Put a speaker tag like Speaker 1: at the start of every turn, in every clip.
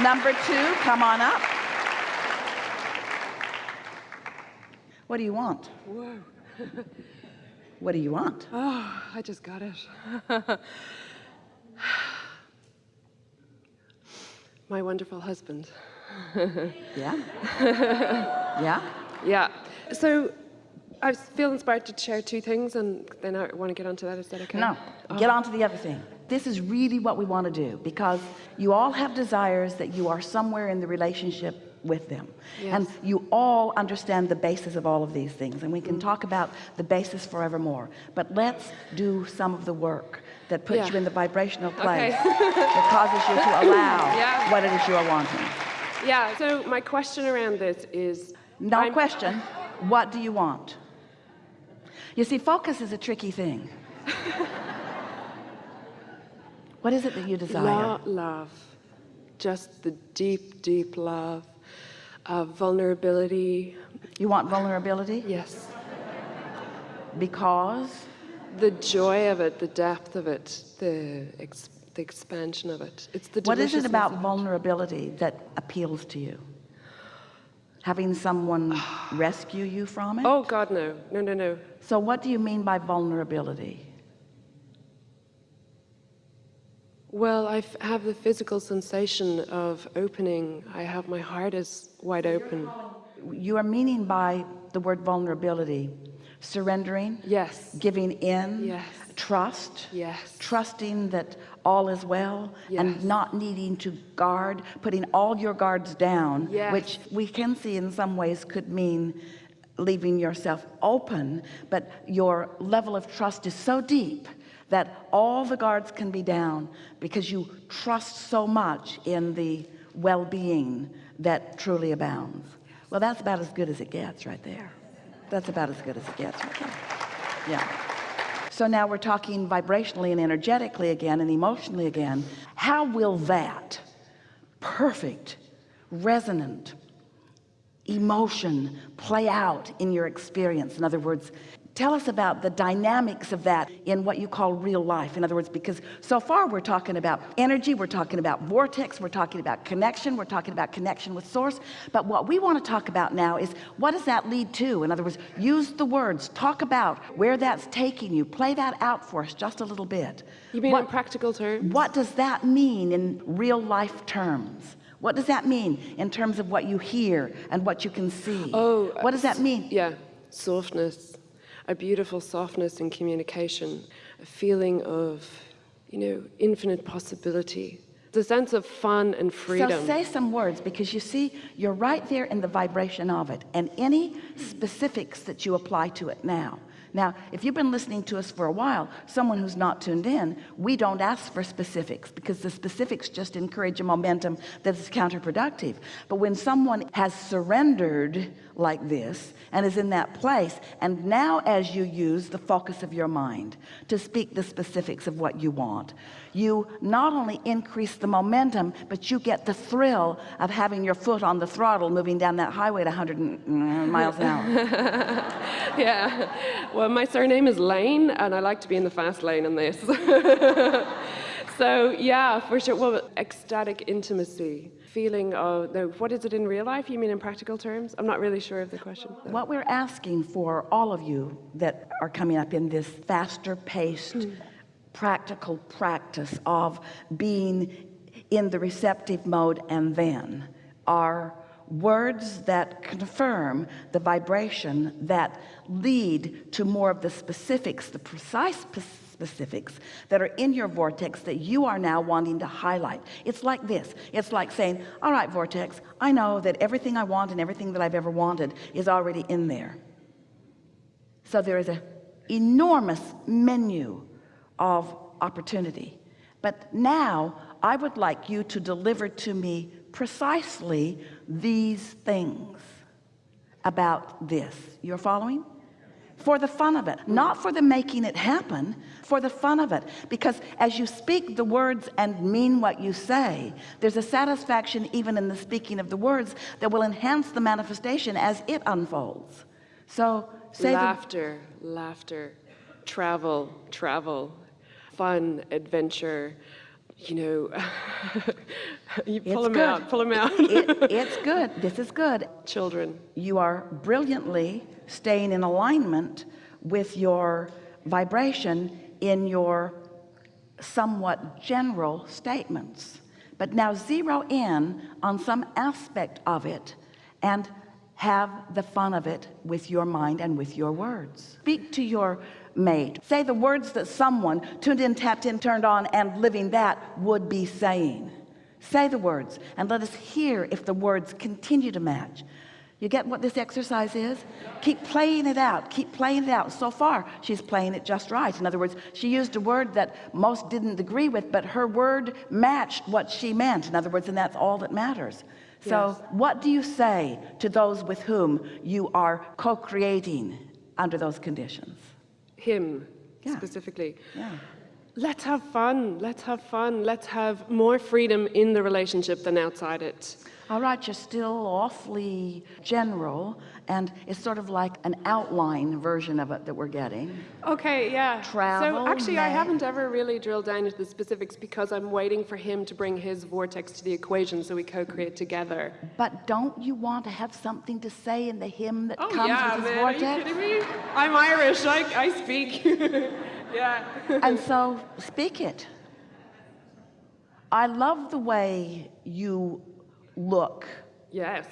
Speaker 1: number two come on up what do you want
Speaker 2: Whoa.
Speaker 1: what do you want
Speaker 2: Oh, I just got it. My wonderful husband.
Speaker 1: yeah yeah
Speaker 2: Yeah. So I feel inspired to share two things and then I want to get onto that. Is that okay?
Speaker 1: No, um, get on to the other thing. This is really what we want to do because you all have desires that you are somewhere in the relationship with them.
Speaker 2: Yes.
Speaker 1: And you all understand the basis of all of these things. And we can mm. talk about the basis forevermore. But let's do some of the work that puts
Speaker 2: Yeah.
Speaker 1: you in the vibrational
Speaker 2: Okay.
Speaker 1: place that causes you to allow
Speaker 2: Yeah.
Speaker 1: what it is you are wanting.
Speaker 2: Yeah. So my question around this is
Speaker 1: No
Speaker 2: I'm-
Speaker 1: question, what do you want? You see, focus is a tricky thing. what is it that you desire?
Speaker 2: Lo- love. Just the deep, deep love. Vulnerability.
Speaker 1: You want vulnerability?
Speaker 2: Yes.
Speaker 1: Because
Speaker 2: The joy of it, the depth of it, the, ex- the expansion of it. It's the
Speaker 1: what is it about vulnerability that appeals to you? Having someone rescue you from it?
Speaker 2: Oh God, no, no, no, no.
Speaker 1: So what do you mean by vulnerability?
Speaker 2: Well, I f- have the physical sensation of opening. I have my heart is wide open.
Speaker 1: You are meaning by the word vulnerability, surrendering,
Speaker 2: Yes.
Speaker 1: giving in,
Speaker 2: Yes.
Speaker 1: trust,
Speaker 2: Yes.
Speaker 1: trusting that all is well and not needing to guard, putting all your guards down,
Speaker 2: Yes.
Speaker 1: which we can see in some ways could mean leaving yourself open, but your level of trust is so deep that all the guards can be down because you trust so much in the well-being that truly abounds. Well, that's about as good as it gets right there. That's about as good as it gets right there. Yeah. So now we're talking vibrationally and energetically again and emotionally again. How will that perfect, resonant emotion play out in your experience? In other words, tell us about the dynamics of that in what you call real life. In other words, because so far we're talking about energy, we're talking about vortex, we're talking about connection, we're talking about connection with source. But what we want to talk about now is what does that lead to? In other words, use the words, talk about where that's taking you, play that out for us just a little bit.
Speaker 2: You mean
Speaker 1: What-
Speaker 2: in practical terms?
Speaker 1: what does that mean in real life terms? What does that mean in terms of what you hear and what you can see?
Speaker 2: Oh,
Speaker 1: what does that mean?
Speaker 2: Yeah, softness, a beautiful softness in communication, a feeling of, you know, infinite possibility, the sense of fun and freedom.
Speaker 1: So say some words because you see, you're right there in the vibration of it and any specifics that you apply to it now. Now, if you've been listening to us for a while, someone who's not tuned in, we don't ask for specifics because the specifics just encourage a momentum that is counterproductive. But when someone has surrendered like this and is in that place, and now as you use the focus of your mind to speak the specifics of what you want, you not only increase the momentum, but you get the thrill of having your foot on the throttle moving down that highway at 100 mm, miles an hour.
Speaker 2: yeah. My surname is Lane, and I like to be in the fast lane in this. so yeah, for sure. Well, ecstatic intimacy, feeling of. What is it in real life? You mean in practical terms? I'm not really sure of the question.
Speaker 1: What we're asking for all of you that are coming up in this faster paced, hmm. practical practice of being in the receptive mode and then are words that confirm the vibration that lead to more of the specifics, the precise specifics that are in your vortex that you are now wanting to highlight. It's like this. It's like saying, all right, vortex, I know that everything I want and everything that I've ever wanted is already in there. So there is an enormous menu of opportunity. But now I would like you to deliver to me precisely these things about this. You're following? For the fun of it, not for the making it happen, for the fun of it. Because as you speak the words and mean what you say, there's a satisfaction even in the speaking of the words that will enhance the manifestation as it unfolds. So say
Speaker 2: laughter, laughter, travel, travel, fun, adventure, you know, you pull
Speaker 1: It's
Speaker 2: them out, pull them out.
Speaker 1: It, it's good. This is good.
Speaker 2: Children.
Speaker 1: You are brilliantly staying in alignment with your vibration in your somewhat general statements. But now zero in on some aspect of it and have the fun of it with your mind and with your words. Speak to your mate. Say the words that someone tuned in, tapped in, turned on, and living that would be saying. Say the words and let us hear if the words continue to match. You get what this exercise is? Keep playing it out. Keep playing it out. So far, she's playing it just right. In other words, she used a word that most didn't agree with, but her word matched what she meant. In other words, and that's all that matters. So
Speaker 2: Yes.
Speaker 1: what do you say to those with whom you are co-creating under those conditions?
Speaker 2: Him,
Speaker 1: Yeah.
Speaker 2: specifically.
Speaker 1: Yeah.
Speaker 2: Let's have fun. Let's have fun. Let's have more freedom in the relationship than outside it.
Speaker 1: All right, you're still awfully general, and it's sort of like an outline version of it that we're getting.
Speaker 2: Okay, yeah.
Speaker 1: Travel,
Speaker 2: So actually, I haven't ever really drilled down into the specifics because I'm waiting for him to bring his vortex to the equation so we co-create together.
Speaker 1: But don't you want to have something to say in the hymn that oh, comes
Speaker 2: Oh, yeah,
Speaker 1: with his
Speaker 2: man, are
Speaker 1: vortex?
Speaker 2: you kidding me? I'm Irish. I, I speak. yeah.
Speaker 1: And so speak it. I love the way you look.
Speaker 2: yes,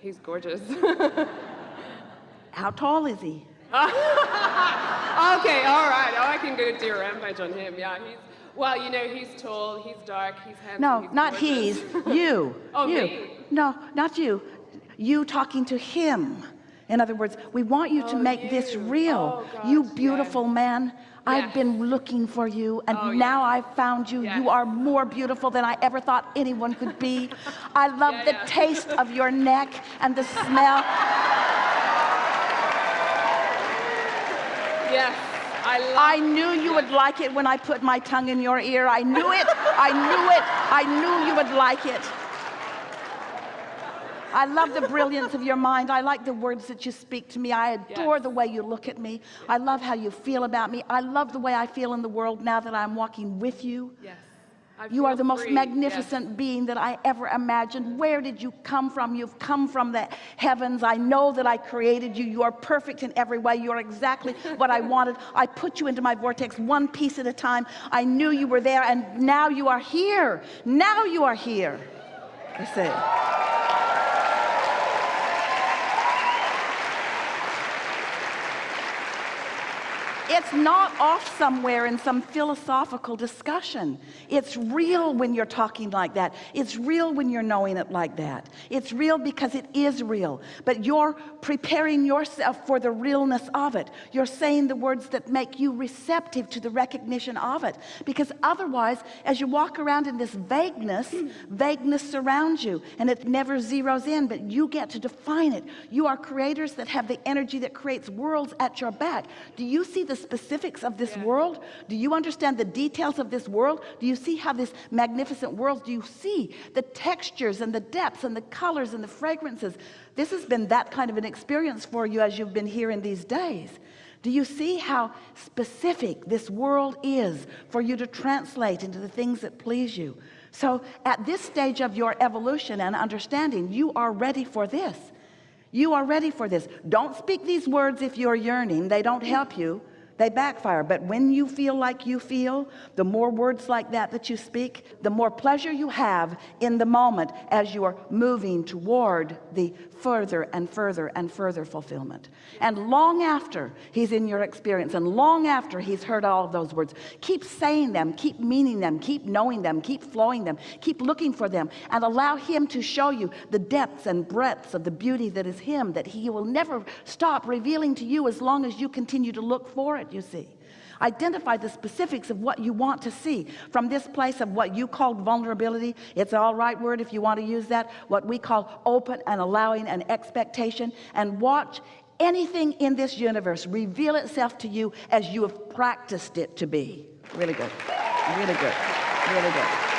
Speaker 2: he's gorgeous.
Speaker 1: How tall is he?
Speaker 2: Okay, all right. Oh, I can go do a rampage on him. Yeah, he's well. You know, he's tall, he's dark, he's handsome.
Speaker 1: No,
Speaker 2: he's
Speaker 1: not
Speaker 2: gorgeous.
Speaker 1: he's. You.
Speaker 2: Oh,
Speaker 1: you.
Speaker 2: me.
Speaker 1: No, not you. You talking to him. In other words, we want you to
Speaker 2: Oh,
Speaker 1: make this real.
Speaker 2: Oh,
Speaker 1: you
Speaker 2: gosh,
Speaker 1: beautiful man. I've been looking for you, and
Speaker 2: Oh,
Speaker 1: now. I've found you. You are more beautiful than I ever thought anyone could be. I love the taste of your neck and the smell.
Speaker 2: Yes, I love.
Speaker 1: I knew you would like it when I put my tongue in your ear. I knew it. I knew it. I knew you would like it. I love the brilliance of your mind. I like the words that you speak to me. I adore
Speaker 2: Yes.
Speaker 1: the way you look at me. I love how you feel about me. I love the way I feel in the world now that I'm walking with you.
Speaker 2: Yes. I
Speaker 1: You are the most
Speaker 2: free,
Speaker 1: magnificent being that I ever imagined. Where did you come from? You've come from the heavens. I know that I created you. You are perfect in every way. You're exactly what I wanted. I put you into my vortex one piece at a time. I knew you were there, and now you are here. Now you are here. You see. It's not off somewhere in some philosophical discussion. It's real when you're talking like that. It's real when you're knowing it like that. It's real because it is real. But you're preparing yourself for the realness of it. You're saying the words that make you receptive to the recognition of it. Because otherwise, as you walk around in this vagueness, vagueness surrounds you and it never zeroes in, but you get to define it. You are creators that have the energy that creates worlds at your back. Do you see the specifics of this world? Do you understand the details of this world? Do you see how this magnificent world, do you see the textures and the depths and the colors and the fragrances? This has been that kind of an experience for you as you've been here in these days. Do you see how specific this world is for you to translate into the things that please you? So at this stage of your evolution and understanding, you are ready for this. You are ready for this. Don't speak these words if you're yearning. They don't help you. They backfire. But when you feel like you feel, the more words like that that you speak, the more pleasure you have in the moment as you are moving toward the further and further and further fulfillment. And long after he's in your experience and long after he's heard all of those words, keep saying them, keep meaning them, keep knowing them, keep flowing them, keep looking for them and allow him to show you the depths and breadths of the beauty that is him, that he will never stop revealing to you as long as you continue to look for it, you see. Identify the specifics of what you want to see from this place of what you called vulnerability. It's all right word if you want to use that. What we call open and allowing and expectation and watch anything in this universe reveal itself to you as you have practiced it to be. Really good. Really good. Really good.